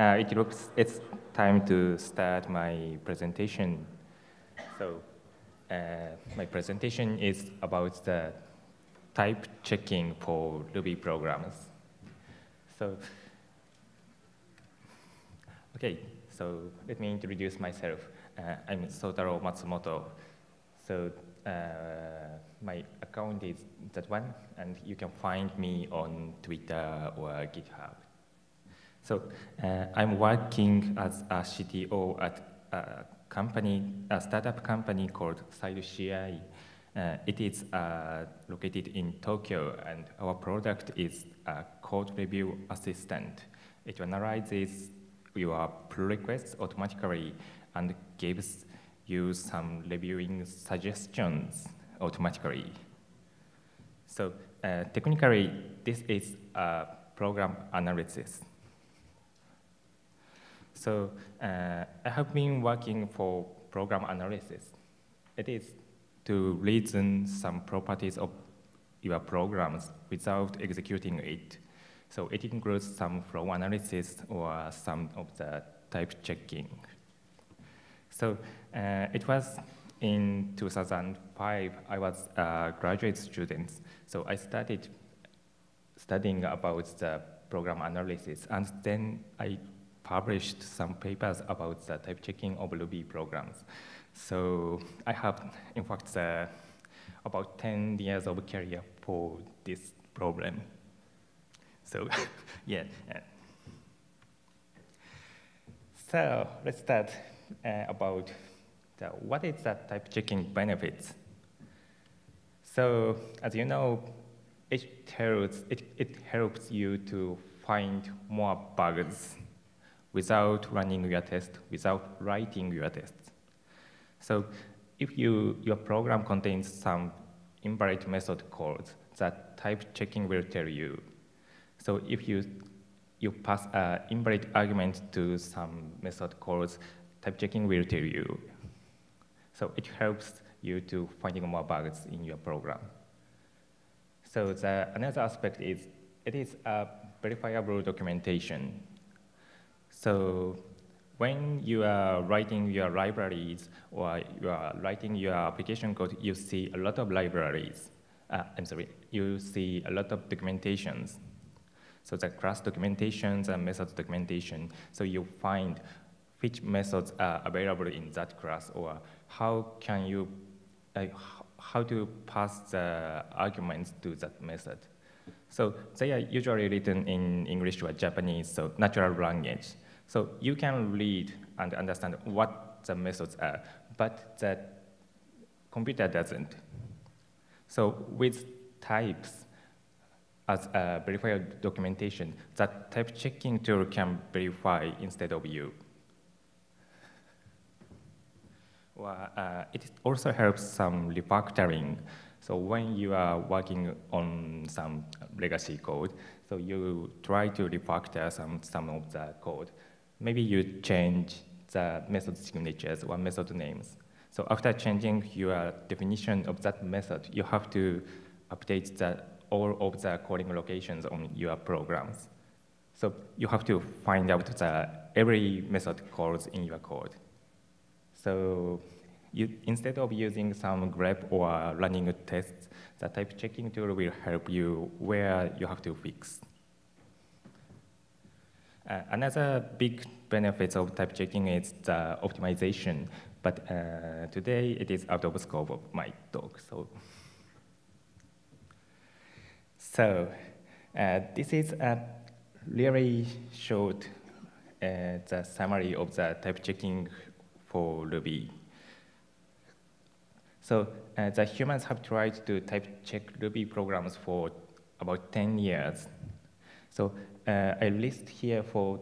uh, it looks it's time to start my presentation. So uh, my presentation is about the type checking for Ruby programs. So, okay, so let me introduce myself. Uh, I'm Soutaro Matsumoto. So uh, my account is that one, and you can find me on Twitter or GitHub. So uh, I'm working as a CTO at a company, a startup company called SideCI. Uh, it is uh, located in Tokyo, and our product is a code review assistant. It analyzes your pull requests automatically and gives you some reviewing suggestions automatically. So uh, technically, this is a program analysis. So uh, I have been working for program analysis. It is to reason some properties of your programs without executing it. So it includes some flow analysis or some of the type checking. So uh, it was in 2005, I was a graduate student. So I started studying about the program analysis, and then I published some papers about the type checking of Ruby programs. So I have, in fact, uh, about 10 years of career for this problem. So, yeah. So let's start uh, about the, what is the type checking benefits. So as you know, it helps, it, it helps you to find more bugs without running your test, without writing your tests. So if you, your program contains some invalid method calls, that type checking will tell you. So if you, you pass an invalid argument to some method calls, type checking will tell you. So it helps you to finding more bugs in your program. So the, another aspect is it is a verifiable documentation. So when you are writing your libraries or you are writing your application code, you see a lot of libraries. Uh, I'm sorry, you see a lot of documentations. So the class documentations and methods documentation. So you find which methods are available in that class or how can you, uh, how to pass the arguments to that method. So they are usually written in English or Japanese, so natural language. So you can read and understand what the methods are, but the computer doesn't. So with types as a verifier documentation, that type checking tool can verify instead of you. Well, uh, it also helps some refactoring. So when you are working on some legacy code, so you try to refactor some, some of the code maybe you change the method signatures or method names. So after changing your definition of that method, you have to update the, all of the calling locations on your programs. So you have to find out the every method calls in your code. So you, instead of using some grep or running tests, the type checking tool will help you where you have to fix. Uh, another big benefit of type checking is the optimization, but uh, today it is out of the scope of my talk. So, so uh, this is a really short uh, the summary of the type checking for Ruby. So uh, the humans have tried to type check Ruby programs for about 10 years. So uh, I list here for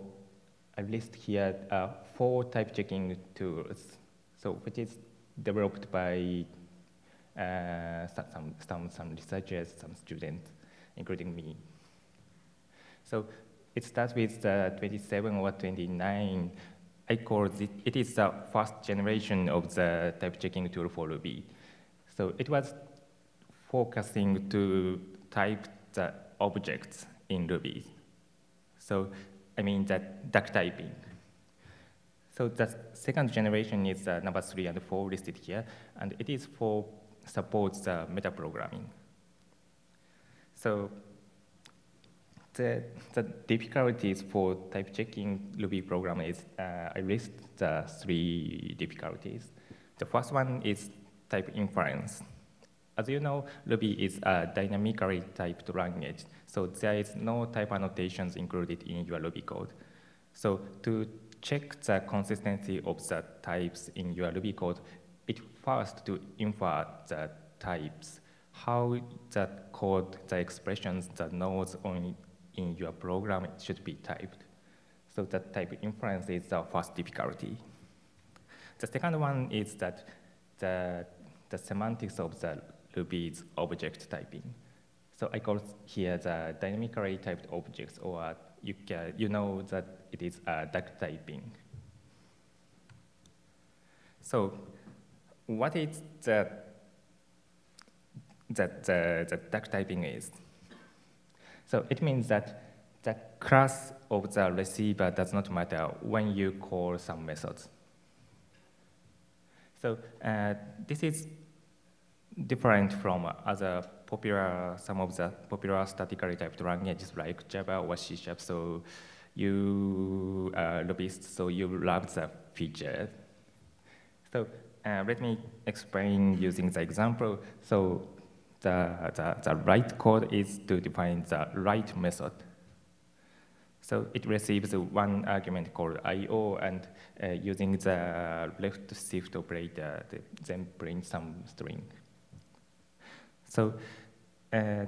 I list here uh, four type checking tools. So which is developed by uh, some, some, some researchers, some students, including me. So it starts with uh, 27 or 29. I call it, it is the first generation of the type checking tool for Ruby. So it was focusing to type the objects in Ruby. So I mean that duck typing. So the second generation is uh, number three and four listed here, and it is for supports the metaprogramming. So the, the difficulties for type checking Ruby program is, uh, I list the three difficulties. The first one is type inference. As you know, Ruby is a dynamically typed language, so there is no type annotations included in your Ruby code. So to check the consistency of the types in your Ruby code, it first to infer the types, how the code, the expressions, the nodes on, in your program should be typed. So the type inference is the first difficulty. The second one is that the, the semantics of the Ruby's object typing. So I call here the dynamically typed objects, or you, can, you know that it is a duck typing. So what is the, that the, the duck typing is? So it means that the class of the receiver does not matter when you call some methods. So uh, this is different from other popular, some of the popular statically typed languages like Java or C Sharp. So you are Rubyist, so you love the feature. So uh, let me explain using the example. So the, the, the write code is to define the write method. So it receives one argument called IO, and uh, using the left shift operator, then print some string. So uh,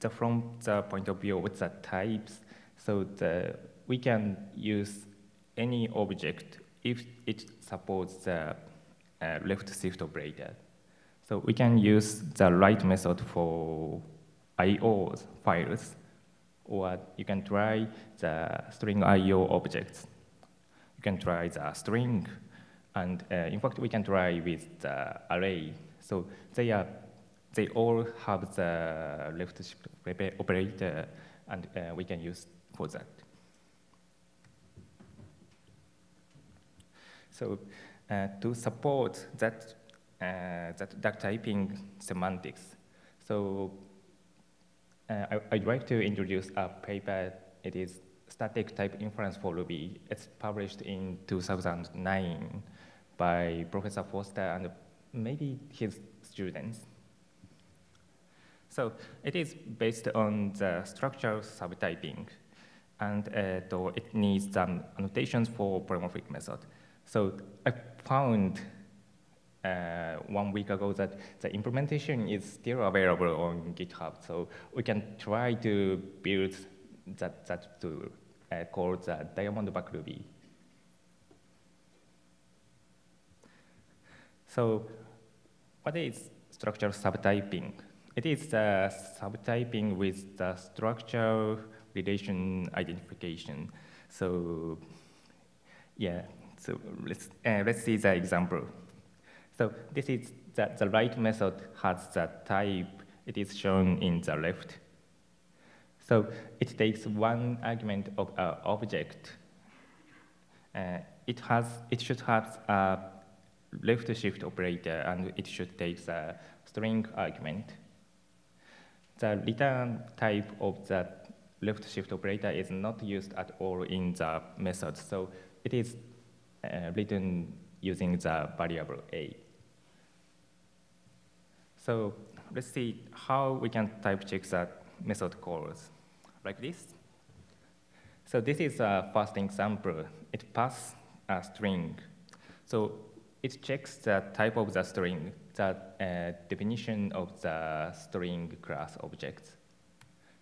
the, from the point of view of the types, so the, we can use any object if it supports the uh, left shift operator. So we can use the write method for IO files, or you can try the string IO objects. You can try the string, and uh, in fact, we can try with the array. So they are they all have the left shift operator, and uh, we can use for that. So uh, to support that, uh, that duck typing semantics, so uh, I, would like to introduce a paper. It is static type inference for Ruby. It's published in 2009 by Professor Foster and maybe his students. So it is based on the structural subtyping, and uh, it needs some annotations for polymorphic method. So I found uh, one week ago that the implementation is still available on GitHub. So we can try to build that, that to uh, call the Diamondback Ruby. So what is structural subtyping? It is the subtyping with the structure relation identification. So yeah, so let's, uh, let's see the example. So this is the, the write method has the type. It is shown in the left. So it takes one argument of an uh, object. Uh, it has, it should have a left shift operator, and it should take the string argument the return type of the left shift operator is not used at all in the method. So it is uh, written using the variable a. So let's see how we can type check the method calls like this. So this is a first example. It passes a string. So it checks the type of the string the uh, definition of the string class objects.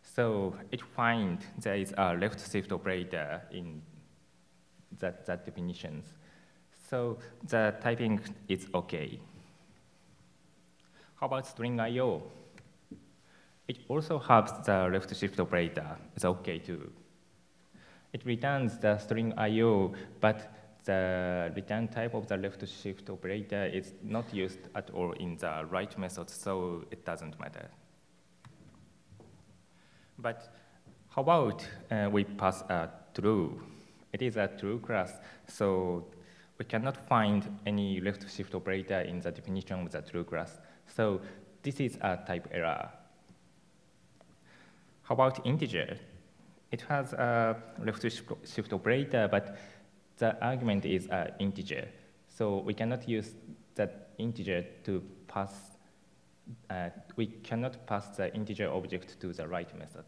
So it finds there is a left shift operator in that, that definitions. So the typing is okay. How about string IO? It also has the left shift operator. It's okay too. It returns the string IO, but the return type of the left shift operator is not used at all in the write method, so it doesn't matter. But how about uh, we pass a true. It is a true class, so we cannot find any left shift operator in the definition of the true class. So this is a type error. How about integer? It has a left shift operator, but the argument is an integer. So we cannot use that integer to pass, uh, we cannot pass the integer object to the write method.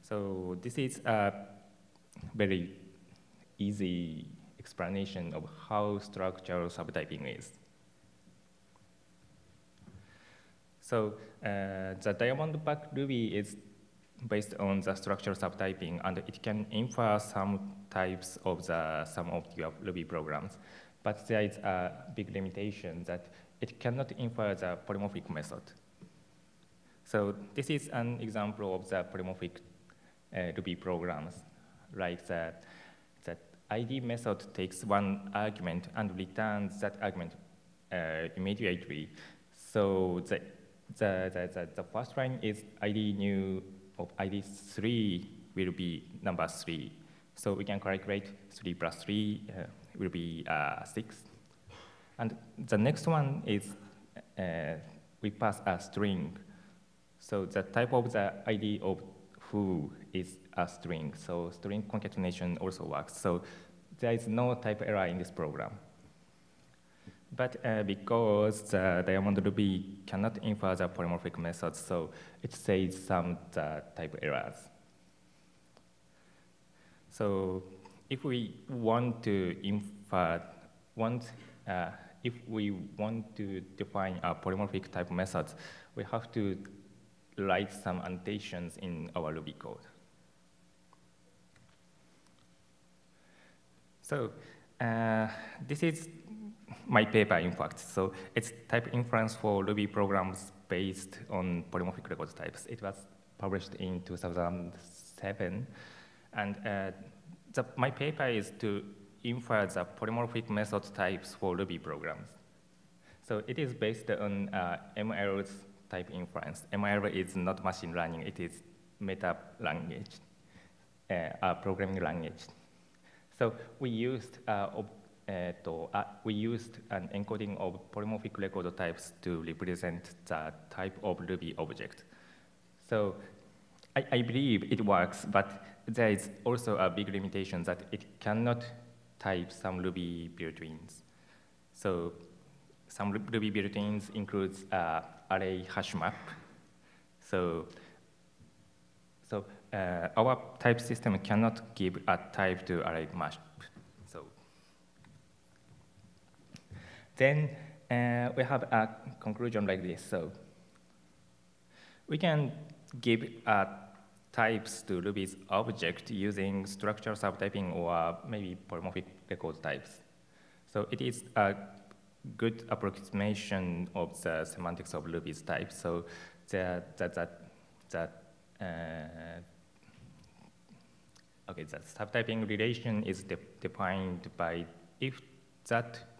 So this is a very easy explanation of how structural subtyping is. So uh, the diamond back Ruby is based on the structural subtyping, and it can infer some types of the some of your Ruby programs. But there is a big limitation that it cannot infer the polymorphic method. So this is an example of the polymorphic uh, Ruby programs, like the, the ID method takes one argument and returns that argument uh, immediately. So the, the, the, the, the first line is ID new of ID 3 will be number 3. So we can calculate 3 plus 3 uh, will be uh, 6. And the next one is uh, we pass a string. So the type of the ID of who is a string. So string concatenation also works. So there is no type error in this program. But uh, because the Diamond Ruby cannot infer the polymorphic methods, so it says some uh, type errors. So if we want to infer, want, uh, if we want to define a polymorphic type methods, we have to write some annotations in our Ruby code. So uh, this is my paper, in fact. So it's type inference for Ruby programs based on polymorphic record types. It was published in 2007. And uh, the, my paper is to infer the polymorphic method types for Ruby programs. So it is based on uh, ML's type inference. ML is not machine learning, it is meta language, uh, programming language. So we used uh, uh, we used an encoding of polymorphic record types to represent the type of Ruby object. So I, I, believe it works, but there is also a big limitation that it cannot type some Ruby built-ins. So some Ruby built-ins includes uh, array hash map. So, so uh, our type system cannot give a type to array map. So then uh, we have a conclusion like this. So we can give uh, types to Ruby's object using structural subtyping or maybe polymorphic record types. So it is a good approximation of the semantics of Ruby's types. So that that that that uh, okay, that subtyping relation is de defined by if that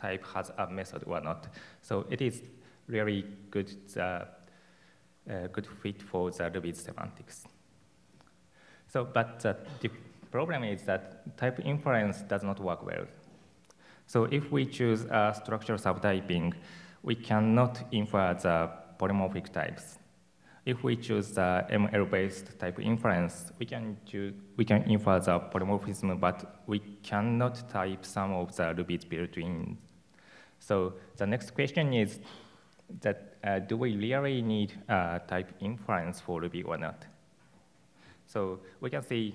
type has a method or not. So it is really good uh, uh, good fit for the Ruby semantics. So, but the problem is that type inference does not work well. So if we choose a structural subtyping, we cannot infer the polymorphic types. If we choose the ML-based type inference, we can, choose, we can infer the polymorphism, but we cannot type some of the Ruby's built-in. So the next question is that uh, do we really need uh, type inference for Ruby or not? So we can see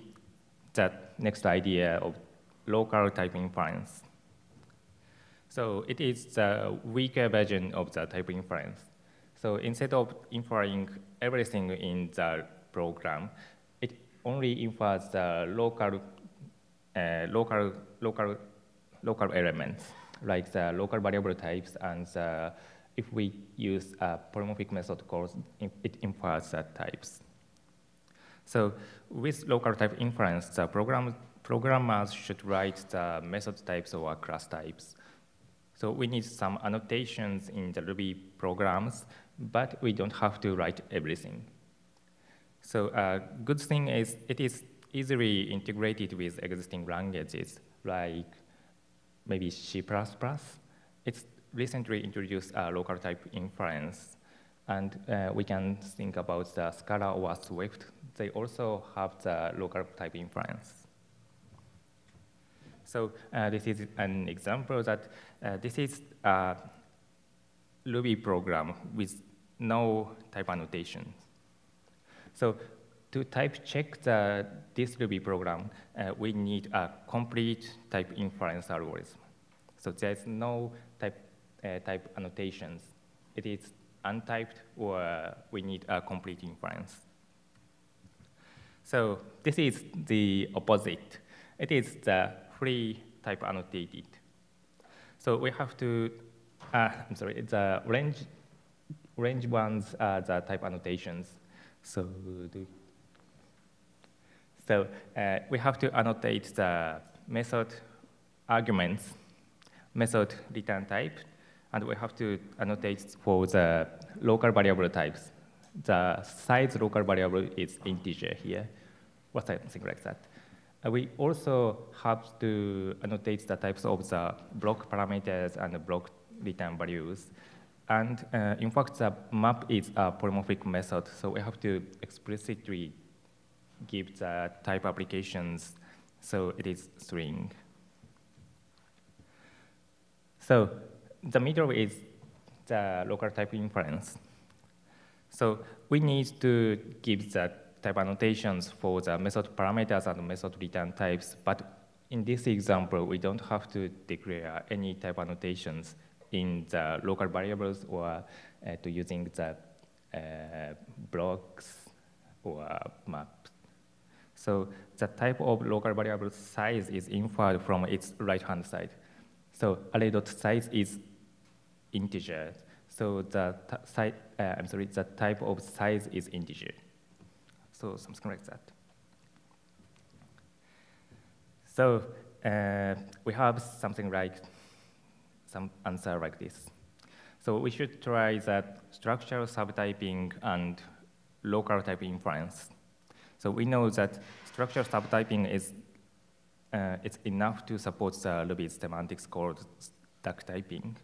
that next idea of local type inference. So it is the weaker version of the type inference. So instead of inferring everything in the program, it only infers the local, uh, local, local, local elements, like the local variable types, and the, if we use a polymorphic method calls, it infers the types. So with local type inference, the program, programmers should write the method types or class types so we need some annotations in the Ruby programs, but we don't have to write everything. So a uh, good thing is it is easily integrated with existing languages like maybe C++. It's recently introduced a local type inference. And uh, we can think about the Scala or Swift. They also have the local type inference. So uh, this is an example that uh, this is a Ruby program with no type annotations. So to type check the, this Ruby program, uh, we need a complete type inference algorithm. So there's no type, uh, type annotations. It is untyped or we need a complete inference. So this is the opposite. It is the free type annotated. So we have to, uh, I'm sorry, the range, range ones are the type annotations. So do, so uh, we have to annotate the method arguments, method return type, and we have to annotate for the local variable types. The size local variable is integer here, or something like that. Uh, we also have to annotate the types of the block parameters and the block return values. And uh, in fact, the map is a polymorphic method, so we have to explicitly give the type applications, so it is string. So the middle is the local type inference. So we need to give the type annotations for the method parameters and method return types, but in this example, we don't have to declare any type annotations in the local variables or uh, to using the uh, blocks or maps. So the type of local variable size is inferred from its right-hand side. So array.size is integer. So the uh, I'm sorry, the type of size is integer. So something like that. So uh, we have something like some answer like this. So we should try that structural subtyping and local type inference. So we know that structural subtyping is uh, it's enough to support the Ruby semantics called duck typing.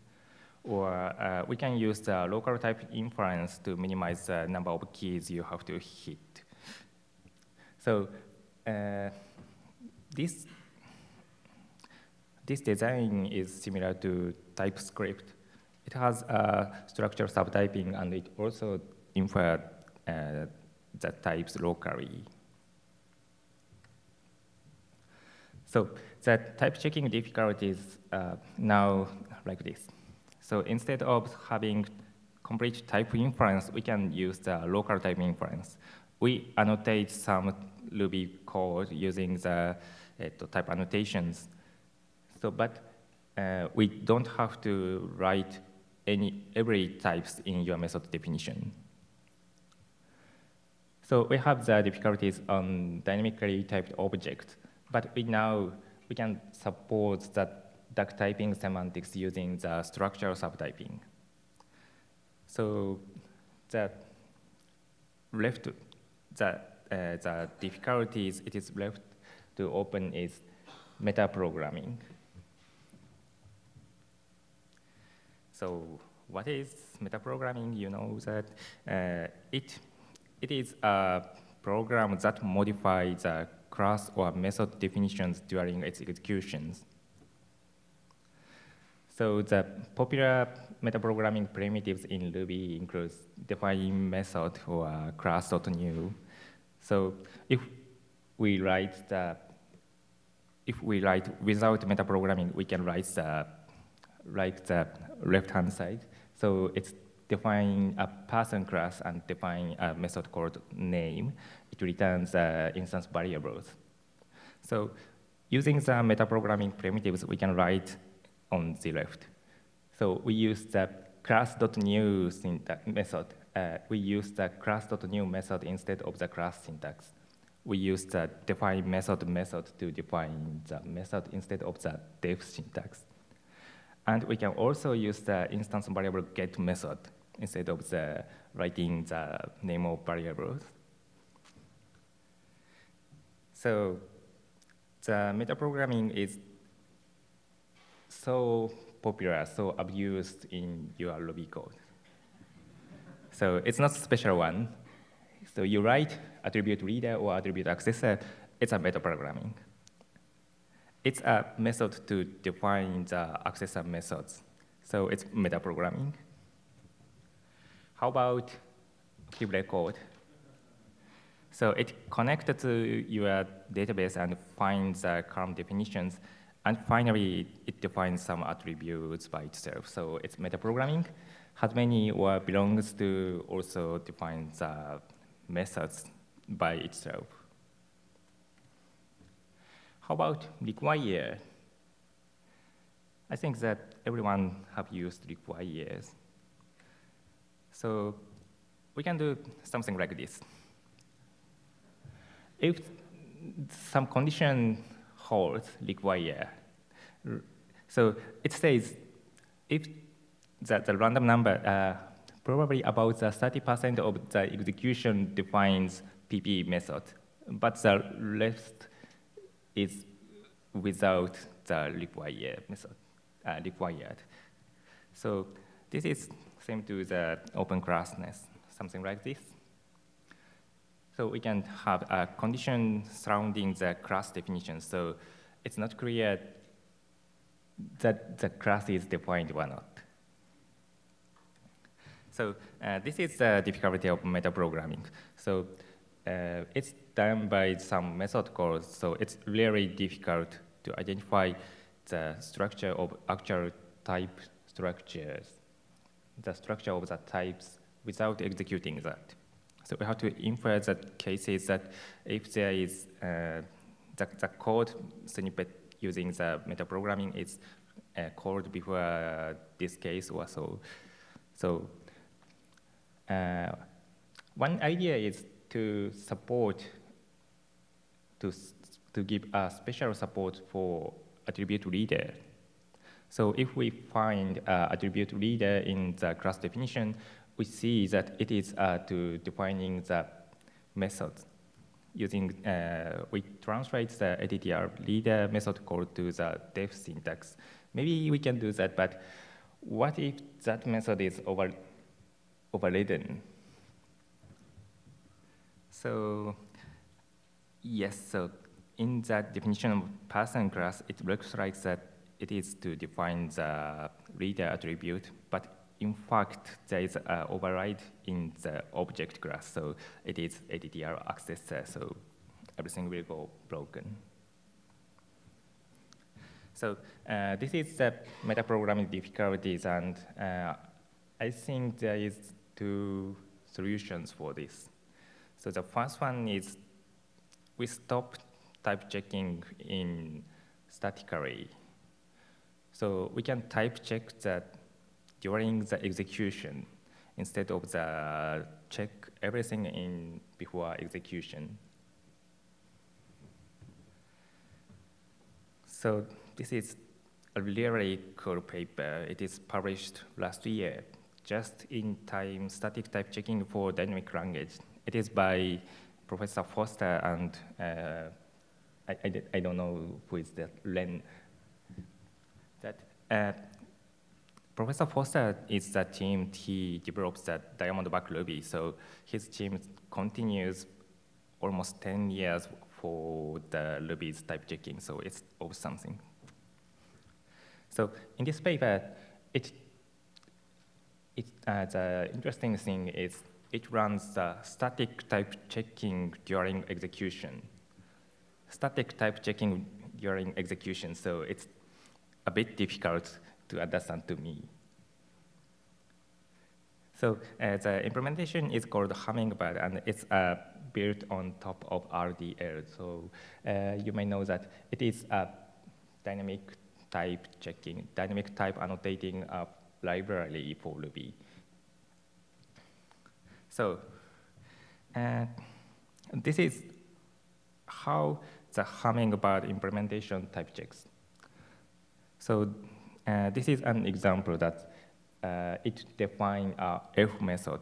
Or uh, we can use the local type inference to minimize the number of keys you have to hit. So uh, this, this design is similar to TypeScript. It has a structural subtyping, and it also infers uh, the types locally. So the type checking difficulties uh, now like this. So instead of having complete type inference, we can use the local type inference. We annotate some Ruby code using the uh, type annotations. So, but uh, we don't have to write any every types in your method definition. So we have the difficulties on dynamically typed objects. But we now we can support that duck typing semantics using the structural subtyping. So the left, the, uh, the difficulties it is left to open is metaprogramming. So what is metaprogramming? You know that uh, it, it is a program that modifies the class or method definitions during its executions. So the popular metaprogramming primitives in Ruby includes define method or class.new. So if we write the, if we write without metaprogramming, we can write the, write the left-hand side. So it's define a person class and define a method called name. It returns uh, instance variables. So using the metaprogramming primitives, we can write on the left. So we use the class.new syntax method. Uh, we use the class.new method instead of the class syntax. We use the define method method to define the method instead of the def syntax. And we can also use the instance variable get method instead of the writing the name of variables. So the metaprogramming is so popular, so abused in your Ruby code. so it's not a special one. So you write attribute reader or attribute accessor, it's a metaprogramming. It's a method to define the accessor methods. So it's metaprogramming. How about active record? So it connects to your database and finds uh, the column definitions. And finally, it defines some attributes by itself. So it's metaprogramming. Has many or belongs to also define the uh, methods by itself. How about require? I think that everyone have used requires. So we can do something like this. If some condition holds require, so it says if the, the random number, uh, probably about the 30% of the execution defines PP method, but the rest is without the required method, uh, required. So this is same to the open classness, something like this. So we can have a condition surrounding the class definition. So it's not clear that the class is defined or not. So uh, this is the difficulty of metaprogramming. So uh, it's done by some method calls, so it's really difficult to identify the structure of actual type structures, the structure of the types without executing that. So we have to infer that cases that if there is uh, the, the code snippet using the metaprogramming is uh, called before uh, this case or so. So uh, one idea is to support, to, to give a special support for attribute reader. So if we find uh, attribute reader in the class definition, we see that it is uh, to defining the method using, uh, we translate the attr reader method called to the def syntax. Maybe we can do that, but what if that method is over, overridden? So yes, so in that definition of person class, it looks like that it is to define the reader attribute, but in fact, there is an override in the object class, so it is attr accessor, so everything will go broken. So uh, this is the metaprogramming difficulties, and uh, I think there is two solutions for this. So the first one is we stop type checking in statically. So we can type check that during the execution instead of the check everything in before execution. So this is a really cool paper. It is published last year, just in time static type checking for dynamic language. It is by Professor Foster and uh, I, I, I, don't know who is that, Len. Uh, Professor Foster is the team, he develops the Diamondback Ruby, so his team continues almost 10 years for the Ruby's type checking, so it's always something. So in this paper, it, it, uh, the interesting thing is it runs the static type checking during execution. Static type checking during execution, so it's a bit difficult to understand to me. So uh, the implementation is called Hummingbird, and it's uh, built on top of RDL. So uh, you may know that it is a dynamic type checking, dynamic type annotating library for Ruby. So uh, this is how the Hummingbird implementation type checks. So uh, this is an example that uh, it defines a F method.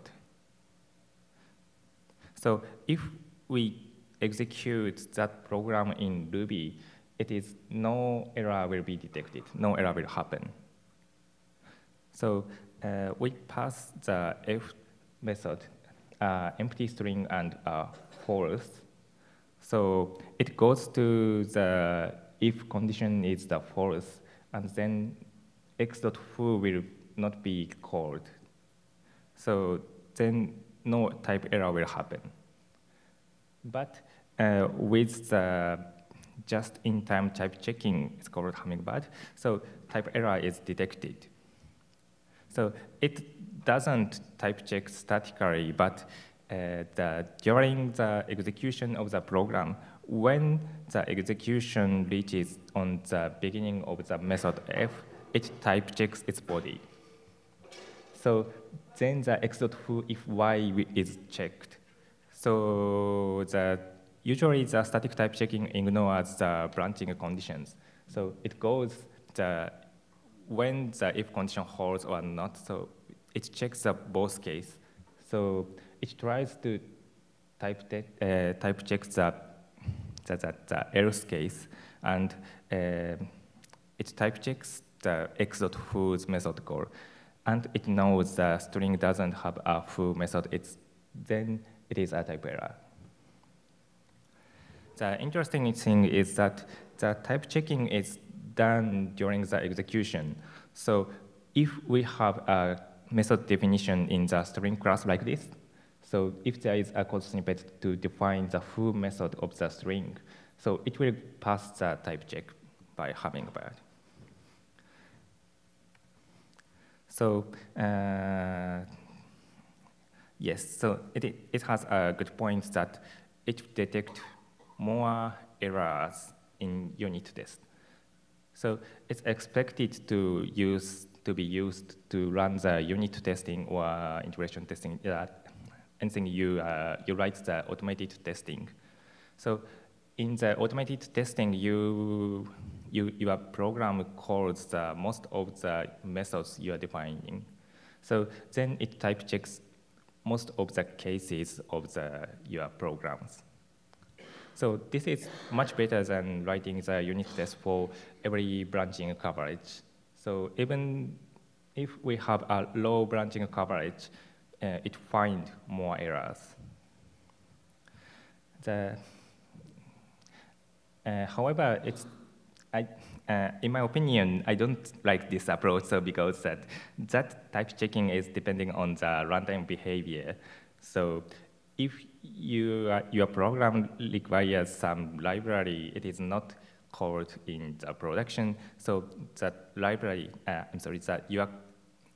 So if we execute that program in Ruby, it is no error will be detected, no error will happen. So uh, we pass the f method, uh, empty string and uh, false. So it goes to the if condition is the false, and then x.foo will not be called. So then no type error will happen. But uh, with the just-in-time type checking, it's called Hummingbird, so type error is detected. So it doesn't type check statically, but uh, the, during the execution of the program, when the execution reaches on the beginning of the method f, it type checks its body. So then the x.foo if y is checked. So the, usually the static type checking ignores the branching conditions. So it goes the, when the if condition holds or not, so it checks the both case. So it tries to type, uh, type check the, the, the, the else case, and uh, it type checks the x.foo's method call, and it knows the string doesn't have a foo method, it's, then it is a type error. The interesting thing is that the type checking is done during the execution. So if we have a method definition in the string class like this, so if there is a code snippet to define the foo method of the string, so it will pass the type check by Hummingbird. So uh, yes, so it, it has a good point that it detects more errors in unit test. So it's expected to use to be used to run the unit testing or integration testing, uh, anything you, uh, you write the automated testing. So in the automated testing, you, you, your program calls the most of the methods you are defining. So then it type checks most of the cases of the, your programs. So this is much better than writing the unit test for every branching coverage. So even if we have a low branching coverage, uh, it finds more errors. The uh, however, it's, I, uh, in my opinion, I don't like this approach so because that, that type checking is depending on the runtime behavior. So if you, uh, your program requires some library, it is not called in the production. So that library, uh, I'm sorry, that your,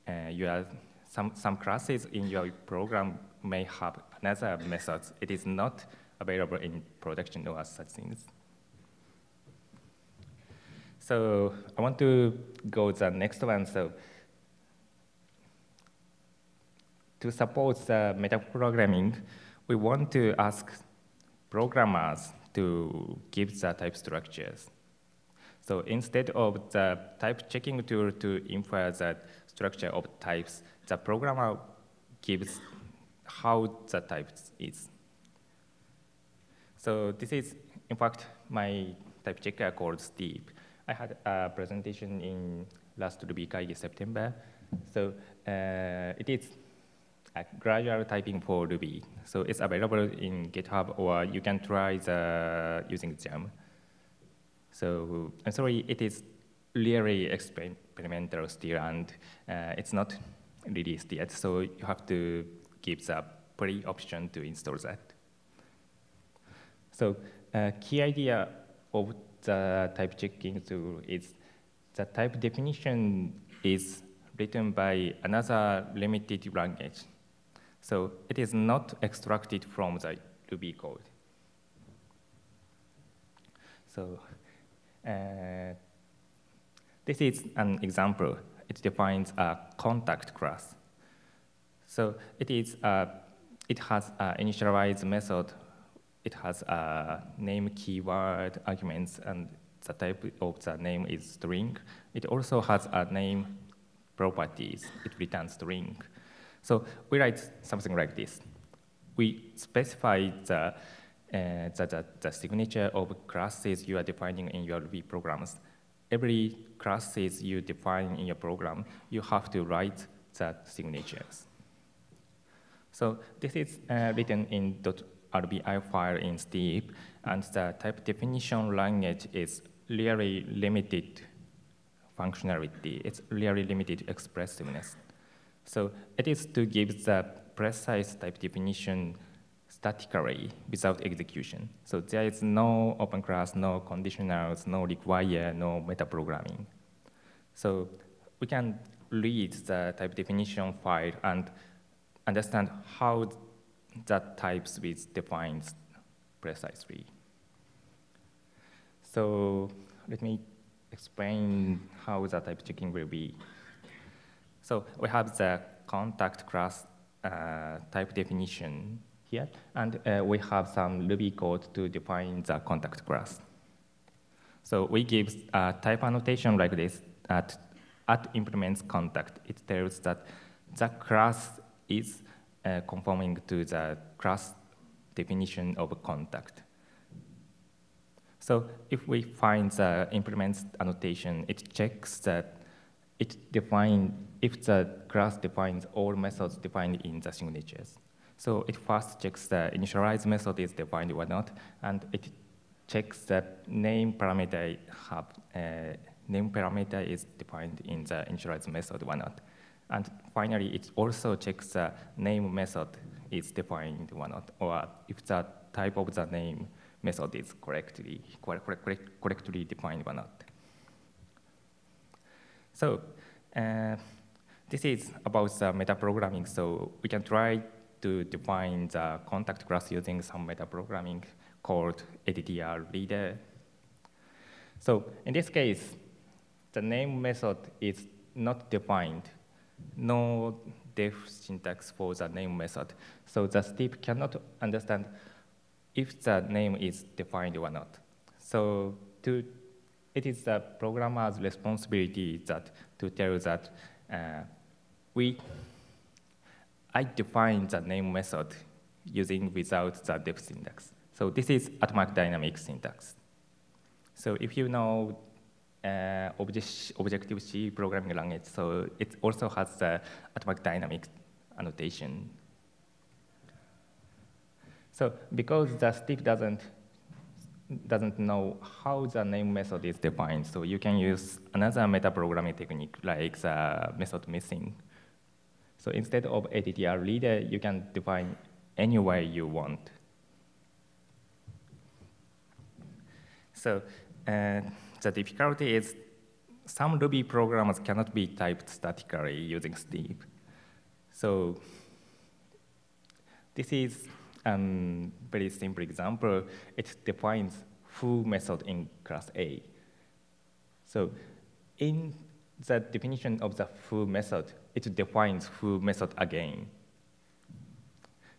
uh, your some, some classes in your program may have another methods. It is not available in production or such things. So I want to go to the next one. So to support the metaprogramming, we want to ask programmers to give the type structures. So instead of the type checking tool to infer the structure of types, the programmer gives how the type is. So this is, in fact, my type checker called Steep. I had a presentation in last Ruby Kaigi September. So uh, it is a gradual typing for Ruby. So it's available in GitHub, or you can try the, using Gem. So I'm sorry, it is really experimental still, and uh, it's not released yet. So you have to give the pre option to install that. So uh, key idea of the type checking tool is the type definition is written by another limited language. So it is not extracted from the Ruby code. So uh, this is an example. It defines a contact class. So it is uh, it has an initialize method it has a name keyword arguments and the type of the name is string. It also has a name properties. It returns string. So we write something like this. We specify the uh, the, the, the signature of classes you are defining in your Ruby programs. Every classes you define in your program, you have to write the signatures. So this is uh, written in .rbi file in Steep, and the type definition language is really limited functionality. It's really limited expressiveness. So it is to give the precise type definition statically without execution. So there is no open class, no conditionals, no require, no metaprogramming. So we can read the type definition file and understand how that types is defined precisely. So let me explain how the type checking will be. So we have the contact class uh, type definition here, and uh, we have some Ruby code to define the contact class. So we give a type annotation like this at, at implements contact. It tells that the class is uh, conforming to the class definition of contact. So if we find the implements annotation, it checks that it defines, if the class defines all methods defined in the signatures. So it first checks the initialize method is defined or not, and it checks that name parameter have, uh, name parameter is defined in the initialize method or not. And finally, it also checks the name method is defined or not, or if the type of the name method is correctly, correct, correct, correctly defined or not. So uh, this is about the metaprogramming. So we can try to define the contact class using some metaprogramming called ATTR reader. So in this case, the name method is not defined. No def syntax for the name method. So the Steep cannot understand if the name is defined or not. So to, it is the programmer's responsibility that to tell that uh, we, I define the name method using without the def syntax. So this is atomic dynamic syntax. So if you know uh, Objective-C programming language, so it also has the atomic dynamic annotation so because the Steep doesn't doesn't know how the name method is defined, so you can use another metaprogramming technique like the method missing. So instead of ATTR reader, you can define any way you want. So uh, the difficulty is some Ruby programs cannot be typed statically using Steep. So this is um, very simple example, it defines foo method in class A. So in the definition of the foo method, it defines foo method again.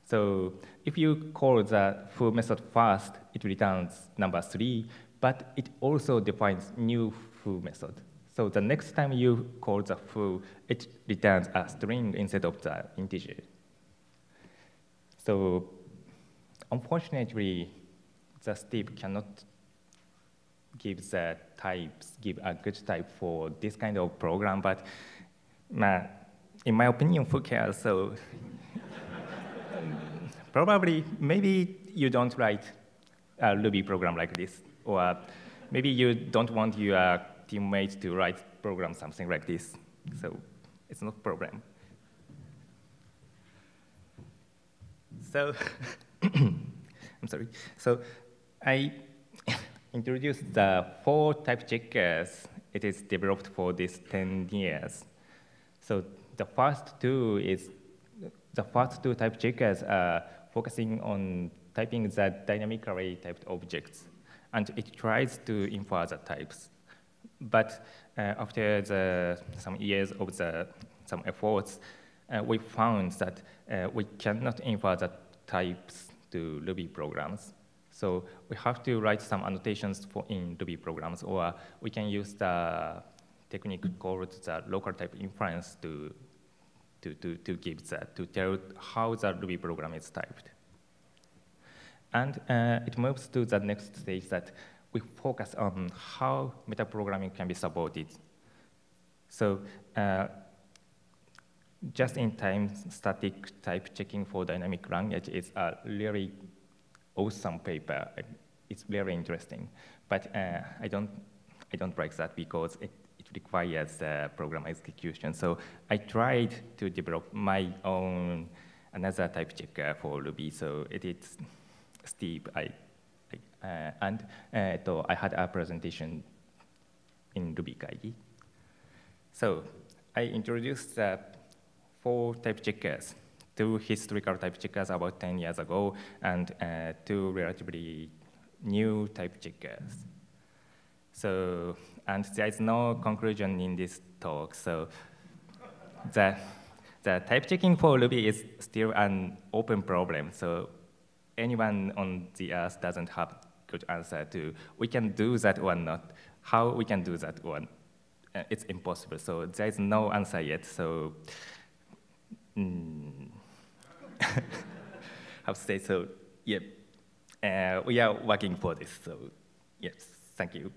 So if you call the foo method first, it returns number three, but it also defines new foo method. So the next time you call the foo, it returns a string instead of the integer. So Unfortunately, the Steep cannot give the types, give a good type for this kind of program, but in my opinion, who cares? So probably, maybe you don't write a Ruby program like this, or uh, maybe you don't want your teammates to write program something like this. So it's not problem. So I'm sorry. So I introduced the four type checkers. It is developed for these 10 years. So the first two is, the first two type checkers are focusing on typing the dynamically typed objects. And it tries to infer the types. But uh, after the, some years of the, some efforts, uh, we found that uh, we cannot infer the types to Ruby programs. So we have to write some annotations for in Ruby programs, or we can use the technique called the local type inference to, to, to, to give that, to tell how the Ruby program is typed. And uh, it moves to the next stage that we focus on how metaprogramming can be supported. So uh, just-in-time static type checking for dynamic language is a really awesome paper. It's very interesting, but uh, I don't I don't like that because it, it requires uh, program execution. So I tried to develop my own another type checker for Ruby. So it is Steep. I, I uh, and uh, I had a presentation in RubyKaigi. So I introduced the four type checkers, two historical type checkers about 10 years ago, and uh, two relatively new type checkers. So, and there is no conclusion in this talk, so the, the type checking for Ruby is still an open problem, so anyone on the earth doesn't have good answer to, we can do that or not, how we can do that one. Uh, it's impossible, so there is no answer yet, so Mm. How to say so? Yep. Uh, we are working for this. So yes, thank you.